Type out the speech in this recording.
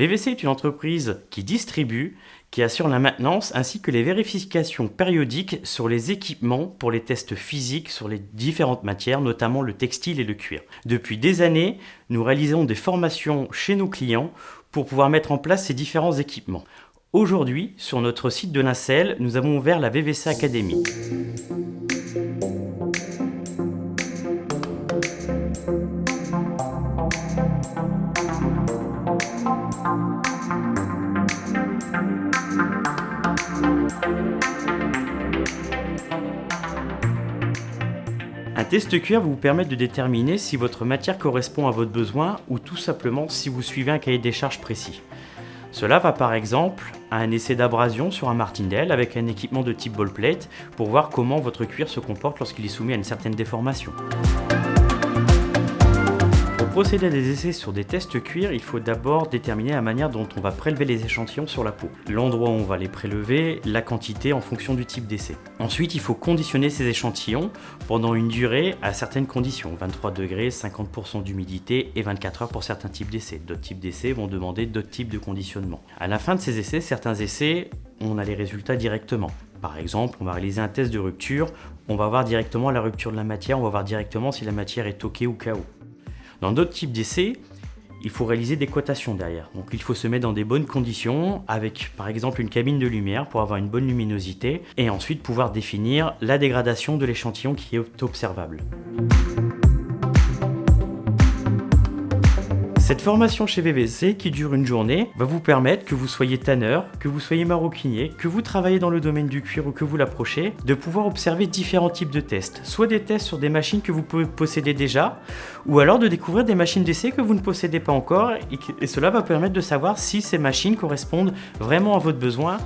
VVC est une entreprise qui distribue, qui assure la maintenance ainsi que les vérifications périodiques sur les équipements pour les tests physiques sur les différentes matières, notamment le textile et le cuir. Depuis des années, nous réalisons des formations chez nos clients pour pouvoir mettre en place ces différents équipements. Aujourd'hui, sur notre site de Nacelle, nous avons ouvert la VVC Academy. Un test cuir vous permet de déterminer si votre matière correspond à votre besoin ou tout simplement si vous suivez un cahier des charges précis. Cela va par exemple à un essai d'abrasion sur un martindale avec un équipement de type ball plate pour voir comment votre cuir se comporte lorsqu'il est soumis à une certaine déformation procéder à des essais sur des tests cuir, il faut d'abord déterminer la manière dont on va prélever les échantillons sur la peau, l'endroit où on va les prélever, la quantité en fonction du type d'essai. Ensuite, il faut conditionner ces échantillons pendant une durée à certaines conditions, 23 degrés, 50% d'humidité et 24 heures pour certains types d'essais. D'autres types d'essais vont demander d'autres types de conditionnement. À la fin de ces essais, certains essais, on a les résultats directement. Par exemple, on va réaliser un test de rupture, on va voir directement la rupture de la matière, on va voir directement si la matière est OK ou KO. Dans d'autres types d'essais, il faut réaliser des cotations derrière. Donc il faut se mettre dans des bonnes conditions avec par exemple une cabine de lumière pour avoir une bonne luminosité et ensuite pouvoir définir la dégradation de l'échantillon qui est observable. Cette formation chez VVC qui dure une journée va vous permettre que vous soyez tanneur, que vous soyez maroquinier, que vous travaillez dans le domaine du cuir ou que vous l'approchez, de pouvoir observer différents types de tests. Soit des tests sur des machines que vous pouvez posséder déjà, ou alors de découvrir des machines d'essai que vous ne possédez pas encore et, et cela va permettre de savoir si ces machines correspondent vraiment à votre besoin